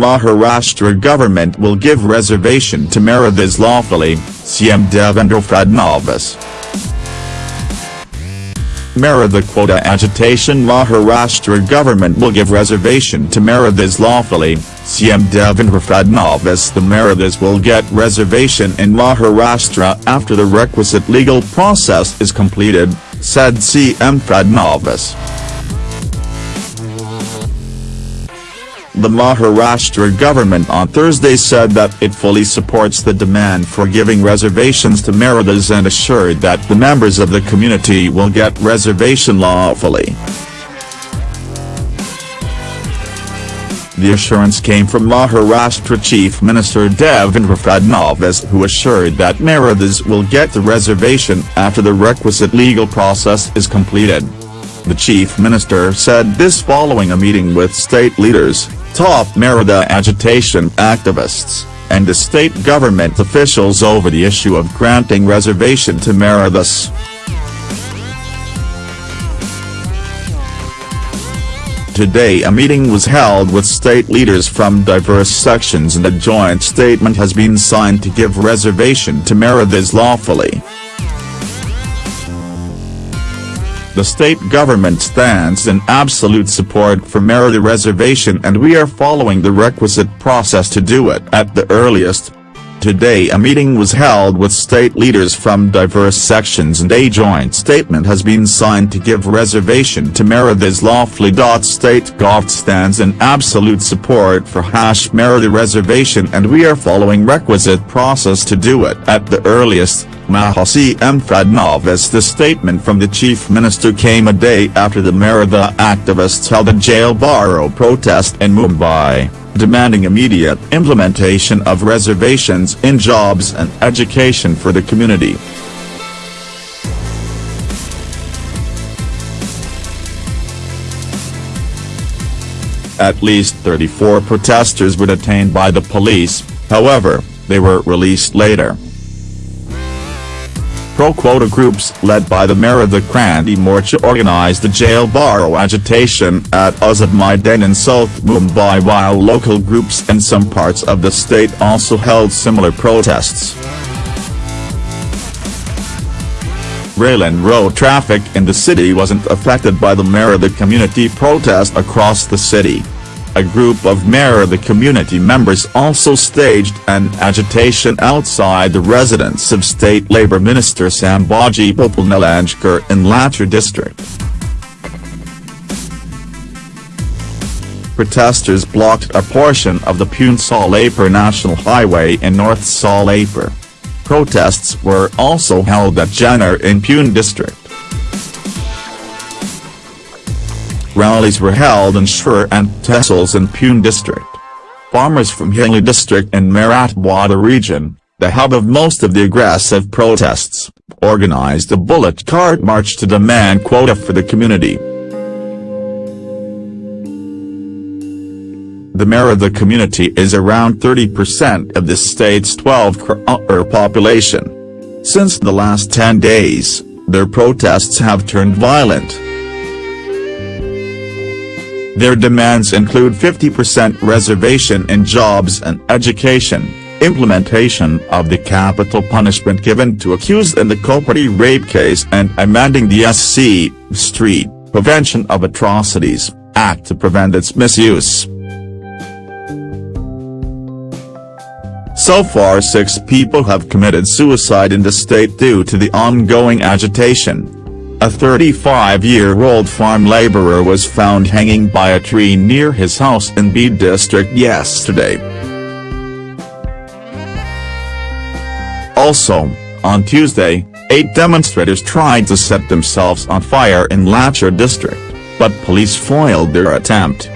Maharashtra government will give reservation to Marathas lawfully, CM Devendra Fadnavis. Maratha quota agitation Maharashtra government will give reservation to Marathas lawfully, CM Devendra Fadnavis The Marathas will get reservation in Maharashtra after the requisite legal process is completed, said CM Fadnavis. The Maharashtra government on Thursday said that it fully supports the demand for giving reservations to Marathas and assured that the members of the community will get reservation lawfully. The assurance came from Maharashtra Chief Minister Devendra Fadnavis who assured that Marathas will get the reservation after the requisite legal process is completed. The Chief Minister said this following a meeting with state leaders, top Maratha agitation activists, and the state government officials over the issue of granting reservation to Marathas. Today a meeting was held with state leaders from diverse sections and a joint statement has been signed to give reservation to Marathas lawfully. The state government stands in absolute support for Maratha reservation and we are following the requisite process to do it at the earliest. Today a meeting was held with state leaders from diverse sections and a joint statement has been signed to give reservation to Marathas lawfully. State Gov stands in absolute support for hash Merida reservation and we are following requisite process to do it at the earliest. Mahasi M. Fadnavis The statement from the chief minister came a day after the Maratha activists held a jail bharo protest in Mumbai, demanding immediate implementation of reservations in jobs and education for the community. At least 34 protesters were detained by the police, however, they were released later pro-quota groups led by the Maratha Kranti Morcha organized the jail bharo agitation at Azad Maidan in South Mumbai while local groups in some parts of the state also held similar protests. Rail and road traffic in the city wasn't affected by the Maratha community protest across the city. A group of Maratha community members also staged an agitation outside the residence of State Labour Minister Sambhaji Patil Nilangekar in Latur district. Protesters blocked a portion of the Pune-Solapur National Highway in North Solapur. Protests were also held at Junnar in Pune district. Rallies were held in Shur and Tehsils in Pune district. Farmers from Hingoli district and Marathwada region, the hub of most of the aggressive protests, organized a bullet cart march to demand quota for the community. The mayor of the community is around 30% of the state's 12 crore population. Since the last 10 days, their protests have turned violent. Their demands include 50% reservation in jobs and education, implementation of the capital punishment given to accused in the Kopardi rape case and amending the SC, ST, Prevention of Atrocities, Act to prevent its misuse. So far six people have committed suicide in the state due to the ongoing agitation. A 35-year-old farm laborer was found hanging by a tree near his house in Beed district yesterday. Also, on Tuesday, eight demonstrators tried to set themselves on fire in Latur district, but police foiled their attempt.